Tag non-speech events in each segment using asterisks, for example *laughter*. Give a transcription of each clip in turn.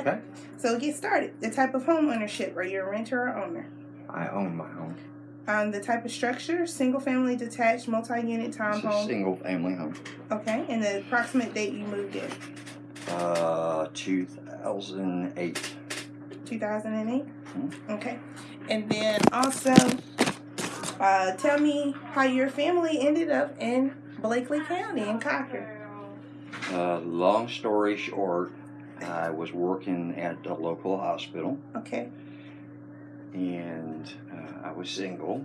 Okay. Okay. So get started. The type of home ownership. Are you a renter or owner? I own my home. Um, the type of structure, single family, detached, multi-unit It's townhome. single family home. Okay. And the approximate date you moved in. Uh, 2008. 2008. Mhm. Okay. And then also, uh, tell me how your family ended up in Bleckley County in Cochran. Uh, long story short, I was working at a local hospital Okay. and uh, I was single.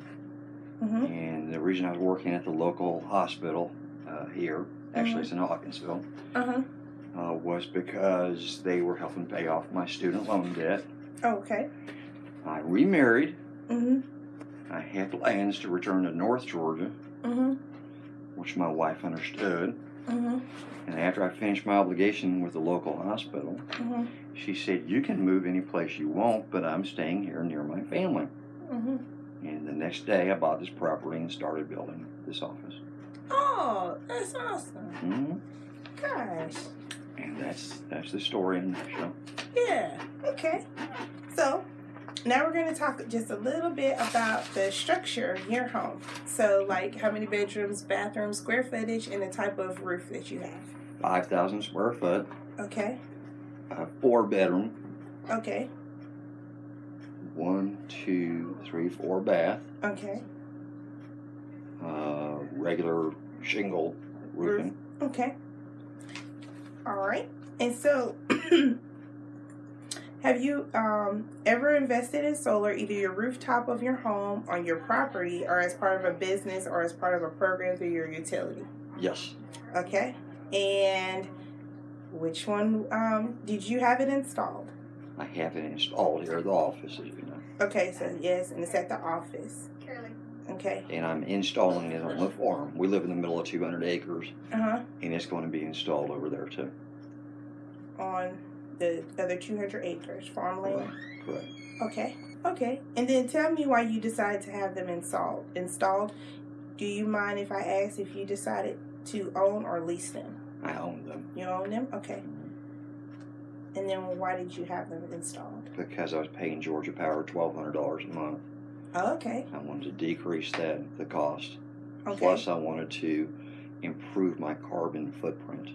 Mm-hmm. And the reason I was working at the local hospital uh, here, actually it's in Hawkinsville, Uh-huh. uh, was because they were helping pay off my student loan debt. Okay. I remarried. Mm-hmm. I had plans to return to North Georgia, Mm-hmm. which my wife understood. Mm-hmm. And after I finished my obligation with the local hospital, Mm-hmm. she said, You can move any place you want, but I'm staying here near my family. Mm-hmm. And the next day, I bought this property and started building this office. Oh, that's awesome. hmm Gosh. And that's that's the story in a nutshell. Yeah. Okay. So now we're going to talk just a little bit about the structure of your home. So, like how many bedrooms, bathrooms, square footage, and the type of roof that you have. 5,000 square foot, Okay. uh, four bedroom, Okay. one, two, three, four bath, Okay. uh, regular shingle roofing. Okay. All right. And so, *clears throat* have you um, ever invested in solar, either your rooftop of your home, on your property, or as part of a business, or as part of a program through your utility? Yes, Okay. And which one um, did you have it installed? I have it installed here at the office, as you know. Okay, so yes, and it's at the office. Okay. And I'm installing it on the farm. We live in the middle of 200 acres, Uh huh. and it's going to be installed over there too. On the other 200 acres farmland. Correct. Okay. Okay. And then tell me why you decided to have them installed. Installed. Do you mind if I ask if you decided to own or lease them? I own them You own them. Okay. And then why did you have them installed? because I was paying Georgia Power $1,200 a month. Oh, okay. I wanted to decrease that the cost. Okay. Plus, I wanted to improve my carbon footprint.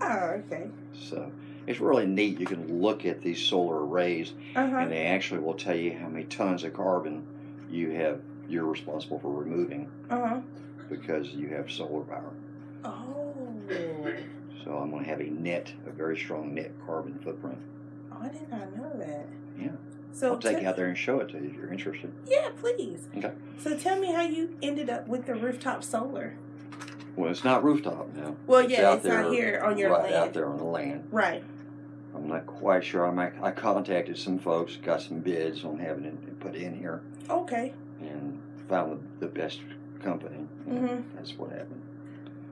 Oh, okay. So it's really neat. You can look at these solar arrays, Uh huh. and they actually will tell you how many tons of carbon you have. You're responsible for removing Uh huh. because you have solar power. Oh. So I'm going to have a net, a very strong net carbon footprint. Oh, I did not know that. Yeah. So I'll take you out there and show it to you if you're interested. Yeah, please. Okay. So tell me how you ended up with the rooftop solar. Well, it's not rooftop now. Well, It's yeah, it's out there, here on your right land. out there on the land. Right. I'm not quite sure. I might, I contacted some folks, got some bids on having it put in here, Okay. and found the, the best company. Mhm. That's what happened.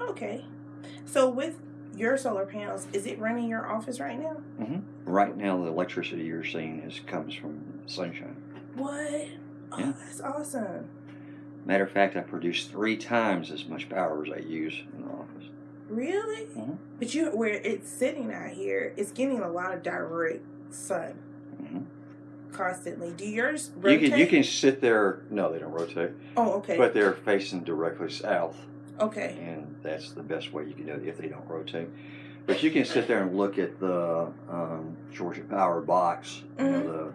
Okay. So with your solar panels, is it running your office right now? Right now, the electricity you're seeing is comes from sunshine. What? Oh, Yeah. that's awesome. Matter of fact, I produce three times as much power as I use in the office. Really? Mhm. But you, where it's sitting out here, it's getting a lot of direct sun hmm constantly. Do yours You rotate? can you can sit there. No, they don't rotate, Oh, okay. but they're facing directly south. okay. and that's the best way you can do it if they don't rotate. But you can sit there and look at the um, Georgia Power box, you know, the,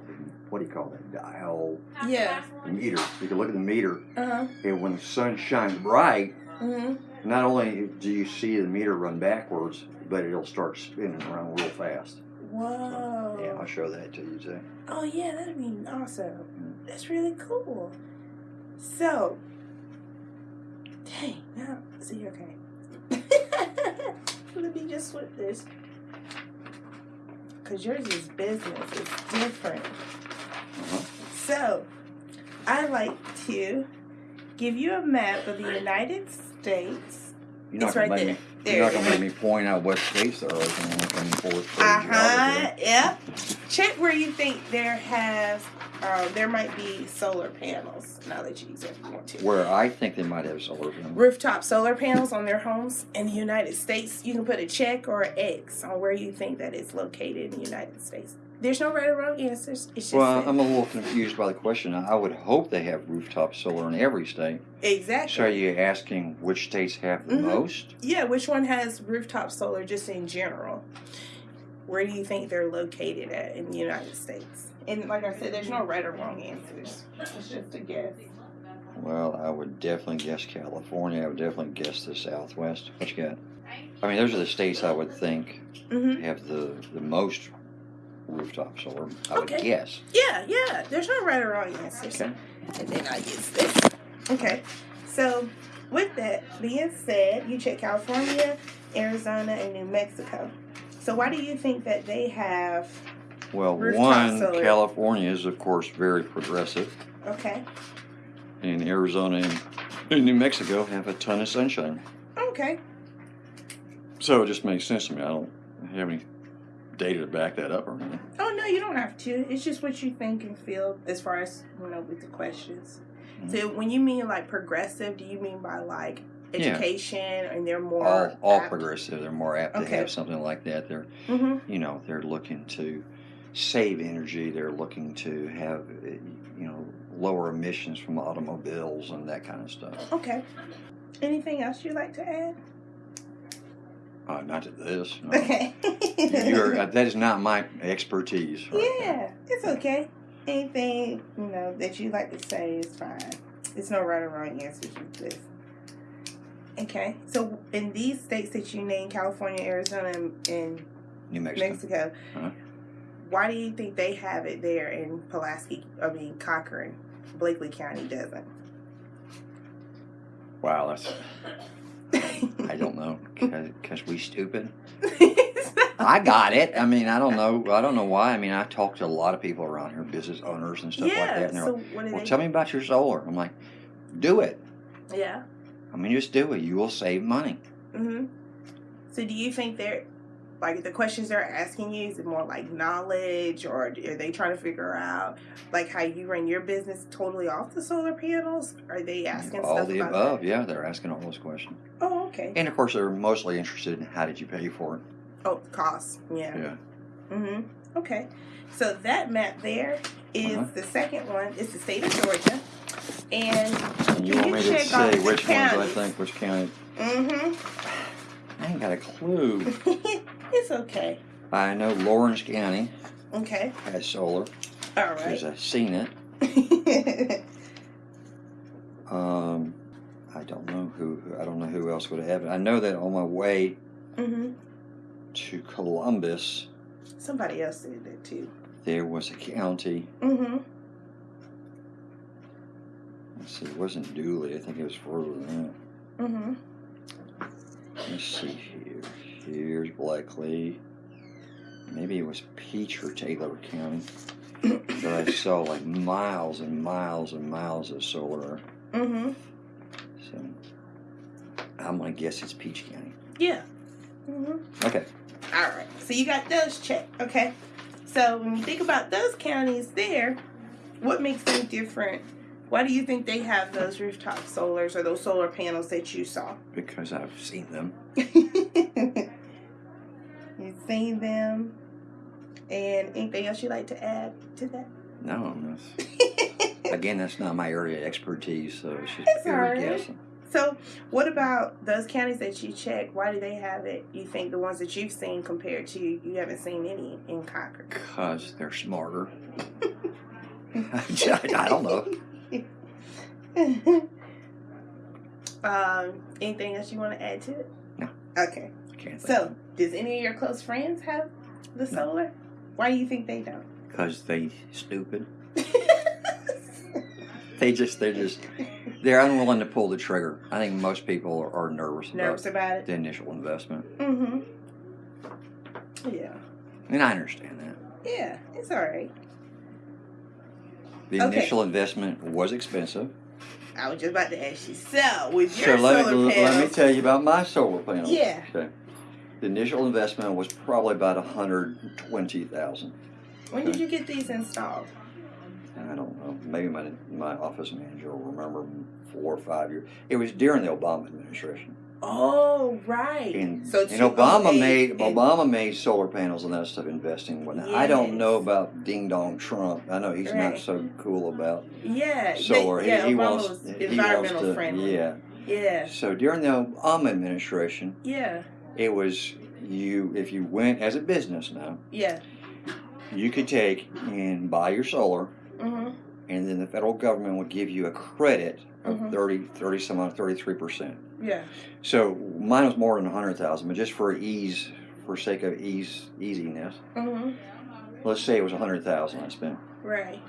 what do you call that dial, Yeah. meter. You can look at the meter, Uh huh. and when the sun shines bright, hmm not only do you see the meter run backwards, but it'll start spinning around real fast. Whoa. Yeah, I'll show that to you too. Oh yeah, that'd be awesome. That's really cool. So, dang, now see, okay. *laughs* Let me just flip this, cause yours is business. It's different. Uh-huh. So, I like to give you a map of the United States. You're not gonna right make there. me. There You're not gonna is. make me point out what states there are. Looking for Uh huh. Yep. Check where you think there has uh, there might be solar panels. Now that you use it if you want to. Where I think they might have solar panels. Rooftop solar panels on their homes in the United States. You can put a check or an X on where you think that it's located in the United States. There's no right or wrong answers. It's just Well, that- I'm a little confused by the question. I would hope they have rooftop solar in every state. exactly. So you're you asking which states have the Mhm. most? Yeah, which one has rooftop solar just in general? Where do you think they're located at in the United States? And like I said, there's no right or wrong answers. It's just a guess. Well, I would definitely guess California. I would definitely guess the Southwest. What you got? I mean, those are the states I would think hmm have the, the most rooftop solar. I would Okay. guess. Yeah, yeah. There's no right or wrong answers. Okay. And then I use this. Okay. So with that being said, you check California, Arizona, and New Mexico. So why do you think that they have Well, one, solar. California is, of course, very progressive. okay. And Arizona and New Mexico have a ton of sunshine. Okay. So it just makes sense to me. I don't have any data to back that up or anything. Oh no, you don't have to. It's just what you think and feel as far as you know with the questions. So when you mean like progressive, do you mean by like Yeah. education and they're more all all progressive. They're more apt to have something like that. They're Mhm. you know they're looking to save energy. They're looking to have you know lower emissions from automobiles and that kind of stuff. Okay. Anything else you'd like to add? Uh, not to this. no. Okay. You're, uh, that is not my expertise. Right yeah, it's okay. Anything you know that you like to say is fine. There's no right or wrong answers with this. Okay, so in these states that you named, California, Arizona, and, and New Mexico. Mexico, Uh-huh. why do you think they have it there in Pulaski, I mean Cochran, Bleckley County doesn't? Wow, that's I don't know because we stupid. *laughs* I got it. I mean, I don't know. I don't know why. I mean, I talk to a lot of people around here, business owners and stuff like that. And they're so like, "Well, they? tell me about your solar." I'm like, "Do it. Yeah. I mean, just do it. You will save money." hmm So do you think they're like the questions they're asking you is it more like knowledge or are they trying to figure out like how you run your business totally off the solar panels? Are they asking All stuff the above. that? Yeah, they're asking all those questions, Oh, okay. and of course, they're mostly interested in how did you pay for it. Oh, cost. Yeah. Yeah. Mm-hmm. Okay. So that map there is Uh-huh. the second one. It's the state of Georgia, and And you Can want me to say which ones I think, which county? mm-hmm. I ain't got a clue. *laughs* it's okay. I know Laurens County Okay. has solar All because right. I've seen it. Um, I don't know who. I don't know who else would have it. I know that on my way mm-hmm. to Columbus, Somebody else did that too. there was a county. Mm-hmm. Let's see, it wasn't Dooly. I think it was further than Mm-hmm. Let's see here. Here's Bleckley. Maybe it was Peach or Taylor County. but I saw like miles and miles and miles of solar. Mm-hmm. So I'm gonna guess it's Peach County. Yeah. Mm-hmm. Okay. All right. So you got those checked. Okay. So when you think about those counties there, what makes them different? Why do you think they have those rooftop solars or those solar panels that you saw? Because I've seen them. *laughs* You've seen them. And anything else you'd like to add to that? No, that's, *laughs* again, that's not my area of expertise, so it's just It's pure guessing. So, what about those counties that you checked? Why do they have it? You think the ones that you've seen compared to you haven't seen any in Concord? Because they're smarter. *laughs* I don't know. Um, anything else you want to add to it? No. Okay. So, does any of your close friends have the No. solar? Why do you think they don't? Because they stupid. *laughs* They just, they're just, they're unwilling to pull the trigger. I think most people are, are nervous, Nervous about about it? the initial investment. Mm-hmm. Yeah. And I understand that. Yeah, it's all right. The Okay. initial investment was expensive. I was just about to ask you. So, with So your let solar me, panels, let me tell you about my solar panels. Yeah. Okay. The initial investment was probably about a hundred twenty thousand. when did you get these installed? I don't know. Maybe my my office manager will remember four or five years. It was during the Obama administration, Oh, right. and, so and Obama made and- Obama made solar panels and that stuff investing. When I don't know about Ding Dong Trump. I know he's not so cool about Yeah, they- solar. yeah, he, he wants was he environmental wants to, friendly. Yeah. Yeah, So during the Obama administration, yeah, it was you if you went as a business now, yeah. you could take and buy your solar Mhm. And then the federal government would give you a credit of Mhm. thirty, thirty 30 some odd 33% Yeah. so mine was more than 100000 but just for ease for sake of ease easiness mm-hmm. let's say it was 100000 i spent Right.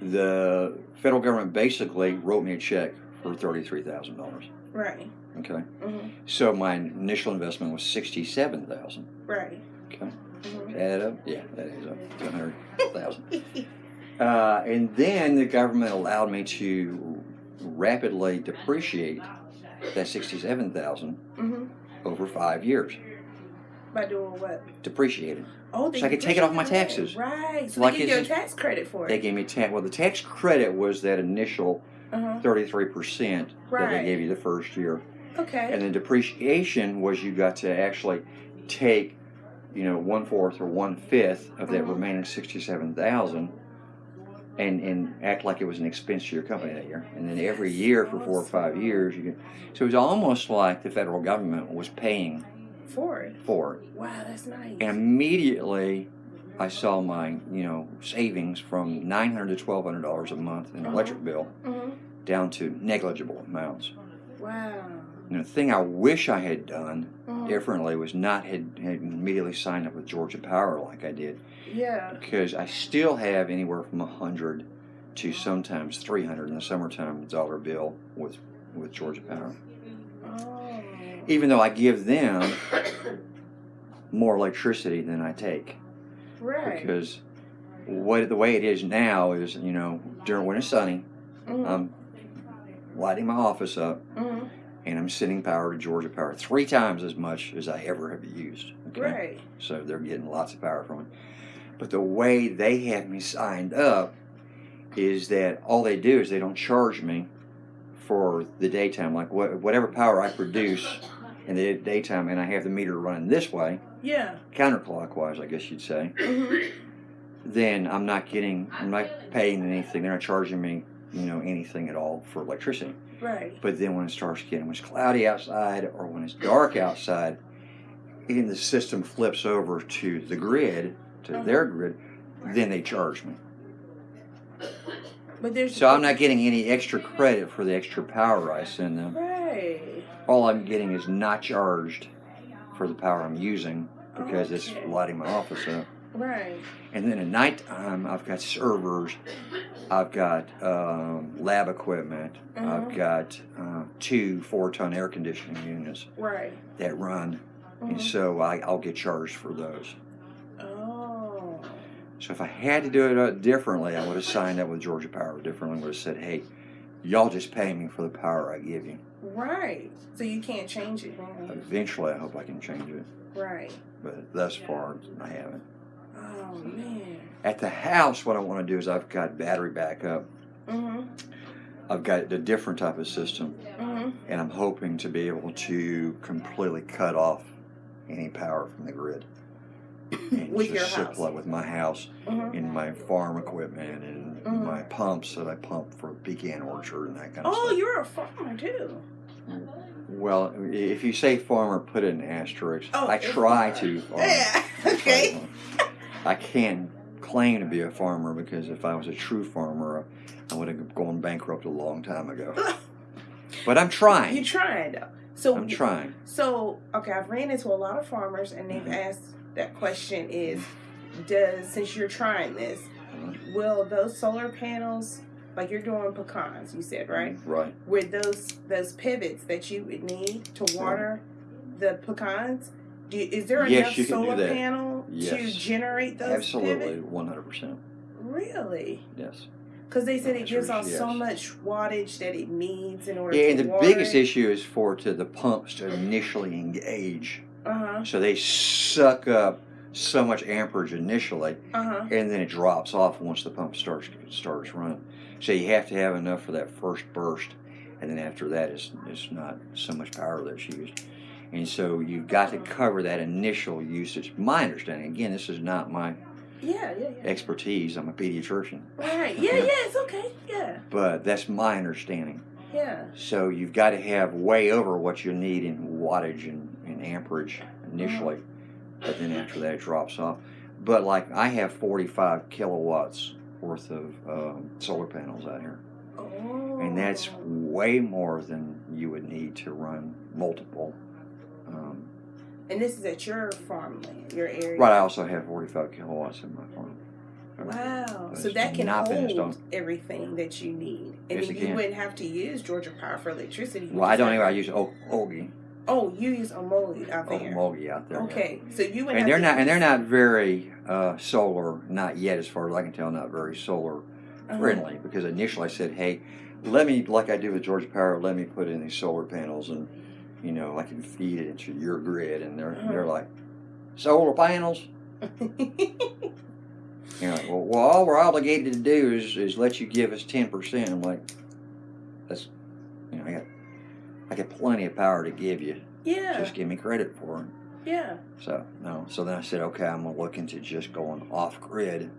the federal government basically wrote me a check for $33000 Right. okay Mm-hmm. so my initial investment was 67000 Right. okay Mhm. add up yeah that is up to 100000 *laughs* Uh, and then the government allowed me to rapidly depreciate that sixty-seven thousand Mhm. over five years. By doing what? Depreciated. Oh, So I could take it off my taxes. Right. So Like they give you a tax credit for it. They gave me tax. Well, the tax credit was that initial Uh-huh. thirty-three percent that Right. they gave you the first year, Okay. and then depreciation was you got to actually take, you know, one fourth or one fifth of that Mhm. remaining sixty-seven thousand. And, and act like it was an expense to your company that year, and then every year for four or five years, you get, so it was almost like the federal government was paying for it. for it. Wow, that's nice. And immediately, I saw my you know savings from nine hundred to twelve hundred dollars a month in Uh-huh. electric bill Mhm. down to negligible amounts. Wow. And the thing I wish I had done Mhm. differently was not had, had immediately signed up with Georgia Power like I did Yeah. because I still have anywhere from a hundred to sometimes three hundred in the summertime dollar bill with with Georgia Power. Oh. Even though I give them more electricity than I take. Right. because what the way it is now is you know during when it's sunny Mhm. i'm lighting my office up Mhm. And i'm sending power to georgia power three times as much as i ever have used okay Right. so they're getting lots of power from it but the way they have me signed up is that all they do is they don't charge me for the daytime like what, whatever power i produce in the daytime and i have the meter running this way Yeah. counterclockwise i guess you'd say Mhm. then I'm not getting, I'm not paying anything. They're not charging me, you know, anything at all for electricity. Right. But then when it starts getting, when it's cloudy outside or when it's dark outside, and the system flips over to the grid, to Uh-huh. their grid, then they charge me. But there's So I'm not getting any extra credit for the extra power I send them. Right. All I'm getting is not charged for the power I'm using because it's lighting my office up. Right. And then at nighttime, I've got servers, I've got um, lab equipment, I've Mhm. got uh, two four ton air conditioning units Right. that run, and Mhm. so I, I'll get charged for those. Oh. So if I had to do it uh, differently, I would have signed up with Georgia Power differently. Would have said, "Hey, y'all just pay me for the power I give you." Right. So you can't change it now. Eventually, I hope I can change it, Right. but thus far, I haven't. Oh man. At the house, what I want to do is I've got battery backup. Mhm. I've got a different type of system. Mhm. and I'm hoping to be able to completely cut off any power from the grid. *coughs* And With your house. with my house Mhm. and my farm equipment and Mhm. my pumps that I pump for pecan orchard and that kind of Oh, stuff. you're a farmer too. Well, if you say farmer, put it in asterisks. Oh, I *laughs* try to. Farm. Yeah. Okay. I can't claim to be a farmer because if I was a true farmer, I would have gone bankrupt a long time ago. *laughs* But I'm trying. You're trying though. So I'm trying. So okay, I've ran into a lot of farmers, and they've Mhm. asked that question: Is does since you're trying this, Uh, will those solar panels, like you're doing pecans, you said right, Right. with those those pivots that you would need to water the pecans? Do, is there Yes, enough you can do solar panel to Yes. generate those Absolutely, one hundred percent. Really? Yes. Because they said it gives off is so much wattage that it needs in order Yeah, to and the biggest it. issue is for to the pumps to initially engage, Uh huh. so they suck up so much amperage initially, Uh huh. and then it drops off once the pump starts starts running. So you have to have enough for that first burst, and then after that, it's it's not so much power that's used. And so you've got to cover that initial usage. My understanding, again, this is not my Yeah, yeah, yeah. expertise. I'm a pediatrician, Right. Yeah, yeah. It's okay. Yeah, but that's my understanding. yeah. So you've got to have way over what you need in wattage and, and amperage initially, but then after that it drops off. But like I have 45 kilowatts worth of um, solar panels out here, Oh. and that's way more than you would need to run multiple. And this is at your farmland, your area. right, I also have 45 kilowatts in my farm. Wow. But So that can hold everything that you need. And Yes, then you wouldn't have to use Georgia Power for electricity. Well, I don't have- even. I use o- Oh, you use Omoli out there. Ogi out there. yeah. Okay. So you would and they're not and they're not very uh, solar not yet as far as i can tell not very solar Uh-huh. friendly because initially i said hey let me like i do with georgia power let me put in these solar panels and you know i can feed it into your grid and they're they're Uh-huh. like solar panels *laughs* you know well, well all we're obligated to do is, is let you give us 10% i'm like that's you know i got i got plenty of power to give you yeah. just give me credit for it Yeah. so no. So then I said, okay, I'm gonna look into just going off grid,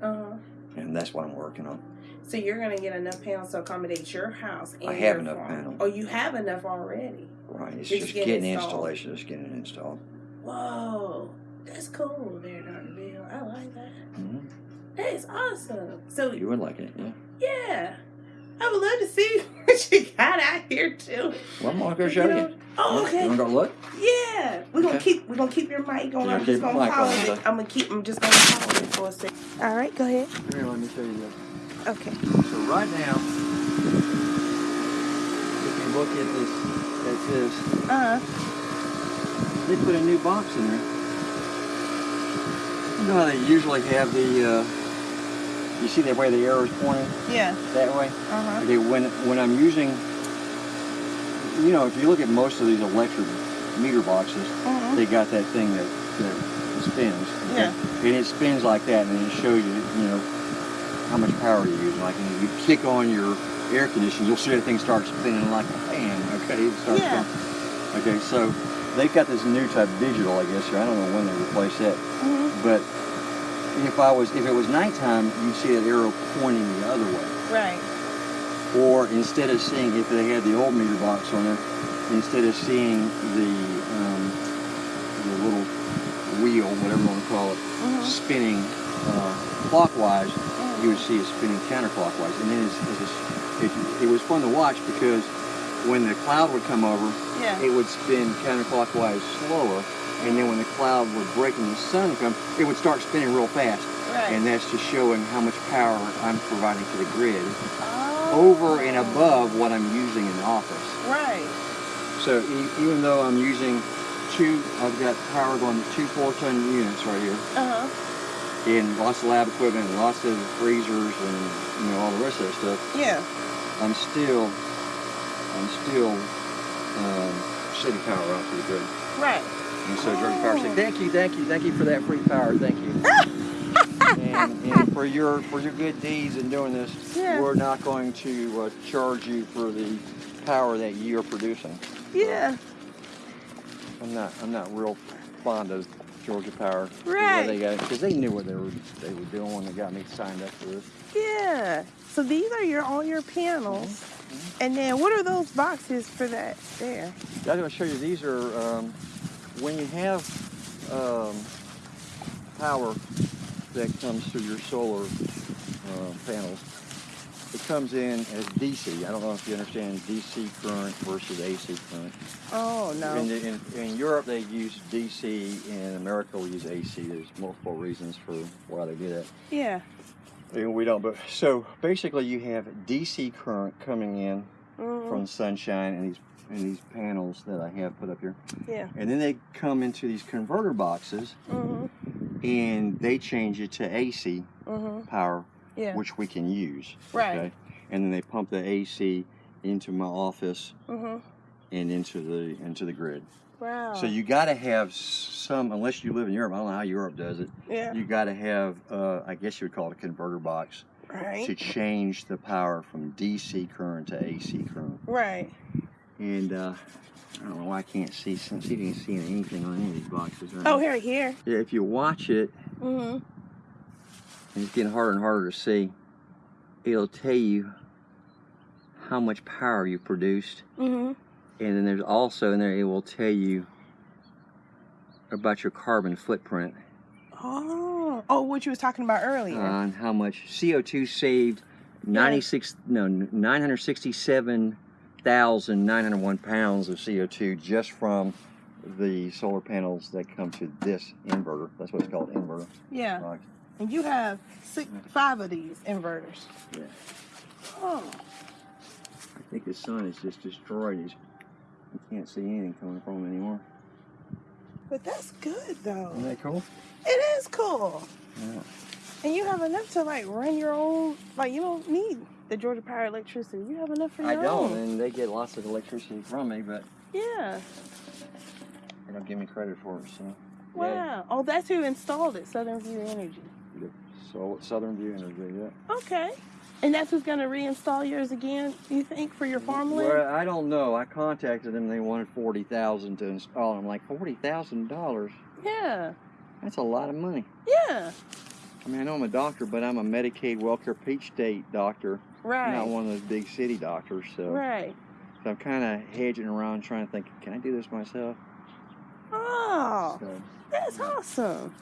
Uh huh. And that's what I'm working on. So you're gonna get enough panels to accommodate your house. And I have enough farm. panels. Oh, you have enough already. Right. It's Just just get getting installed. installation, just getting it installed. Whoa, that's cool, there, Doctor Bill. I like that. hmm That is awesome. So You would like it, yeah. yeah, I would love to see *laughs* what you got out here too. Well, I'm gonna go show know- you. Oh, You wanna go look? Yeah, we're gonna Okay. keep we're gonna keep your mic going. Yeah, I'm just gonna pause on, it. I'm gonna keep. I'm just gonna pause it for a second. All right, go ahead. Here, let me show you this. Okay. So right now, if you look at this, at this, Uh. they put a new box in there. You know how they usually have the, uh, you see that way the arrow's pointing Yeah. that way? Uh huh. Okay, when when I'm using, you know, if you look at most of these electric meter boxes, Uh-huh. they got that thing that, that spins. okay? Yeah. And it spins like that, and it shows you, you know, how much power you use. Like, you kick on your air conditioner, you'll see that thing start spinning like a fan. Okay, it starts Yeah. going. Okay, so they've got this new type digital, I guess. Or I don't know when they replace that, Mm -hmm. but if I was, if it was nighttime, you'd see that arrow pointing the other way. Right. Or instead of seeing, if they had the old meter box on there, instead of seeing the wheel, whatever you want to call it, Mhm. spinning uh, clockwise, Mhm. you would see it spinning counterclockwise. And then it's, it's, it, it was fun to watch because when the cloud would come over, Yeah. it would spin counterclockwise slower. And then when the cloud would break and the sun would come, it would start spinning real fast. Right. And that's just showing how much power I'm providing to the grid oh. over and above what I'm using in the office. Right. So e- even though I'm using two, I've got power going to two four-ton units right here, Uh huh. and lots of lab equipment, and lots of freezers, and you know all the rest of that stuff. Yeah. I'm still, I'm still um, sending power out to the grid. Right. And so Georgia Power said, "Thank you, thank you, thank you for that free power, thank you." *laughs* and, and for your for your good deeds in doing this, Yeah. we're not going to uh, charge you for the power that you're producing. Yeah. I'm not I'm not real fond of Georgia Power. Right. Because they knew what they were they were doing when they got me signed up for this. Yeah. So these are your all your panels. And then what are those boxes for that there? I'm going to show you. These are um, when you have um, power that comes through your solar uh, panels. It comes in as DC. I don't know if you understand DC current versus AC current. Oh In, no. the, in, in Europe, they use DC. In America, we use AC. There's multiple reasons for why they do that. Yeah. And we don't. But so basically, you have DC current coming in Mhm. from sunshine and these and these panels that I have put up here. Yeah. And then they come into these converter boxes mm -hmm. and they change it to AC Mhm. power, Yeah. which we can use. Right. And then they pump the AC into my office Mhm. and into the into the grid. Wow. So you got to have some, unless you live in Europe. I don't know how Europe does it. yeah. You got to have, uh, I guess you would call it a converter box right. to change the power from DC current to AC current. Right. And uh, I don't know why I can't see. If you can see anything on any of these boxes. right Oh, here, here. Yeah, if you watch it, Mm-hmm. And it's getting harder and harder to see, it'll tell you how much power you produced. Mm-hmm. And then there's also in there, it will tell you about your carbon footprint Oh. Oh, what you was talking about earlier. on how much CO2 saved 96, no, 967,901 pounds of CO2 just from the solar panels that come to this inverter. That's what it's called, inverter. yeah. And you have six, five of these inverters. Yeah. Oh. I think the sun is just destroyed. He's, you can't see anything coming from anymore. But that's good though. Isn't that cool? It is cool. Yeah. And you have enough to like run your own. Like you don't need the Georgia Power electricity. You have enough for your I don't, own. and they get lots of electricity from me, but Yeah. they don't give me credit for it. So, Wow. Oh, that's who installed it, Southern View Energy. So Southern View Energy, yeah. Okay. And that's who's gonna reinstall yours again, you think, for your farmland? Well, I don't know. I contacted them. They wanted forty thousand to install. I'm like forty thousand dollars. Yeah. That's a lot of money. Yeah. I mean, I know I'm a doctor, but I'm a Medicaid Wellcare Peach State doctor, Right. not one of those big city doctors. So, Right. so I'm kind of hedging around, trying to think, can I do this myself? Oh, So, that's awesome.